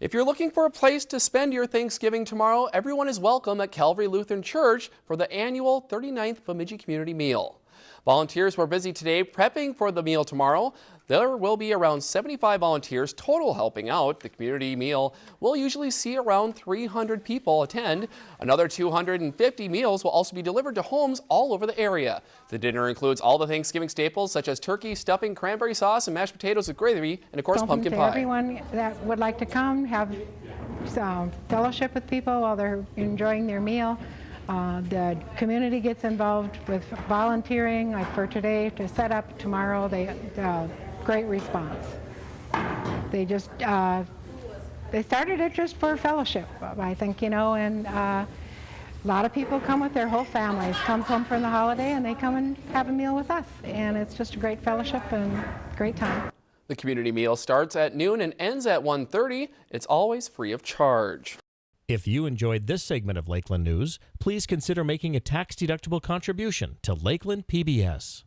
If you're looking for a place to spend your Thanksgiving tomorrow, everyone is welcome at Calvary Lutheran Church for the annual 39th Bemidji Community Meal. Volunteers were busy today prepping for the meal tomorrow. There will be around 75 volunteers total helping out. The community meal will usually see around 300 people attend. Another 250 meals will also be delivered to homes all over the area. The dinner includes all the Thanksgiving staples such as turkey, stuffing, cranberry sauce, and mashed potatoes with gravy, and of course Open pumpkin to pie. everyone that would like to come, have some fellowship with people while they're enjoying their meal. Uh, the community gets involved with volunteering, like for today, to set up tomorrow. They uh, great response. They just uh, they started it just for fellowship, I think, you know, and uh, a lot of people come with their whole families, comes home from the holiday, and they come and have a meal with us, and it's just a great fellowship and great time. The community meal starts at noon and ends at 1.30. It's always free of charge. If you enjoyed this segment of Lakeland News, please consider making a tax-deductible contribution to Lakeland PBS.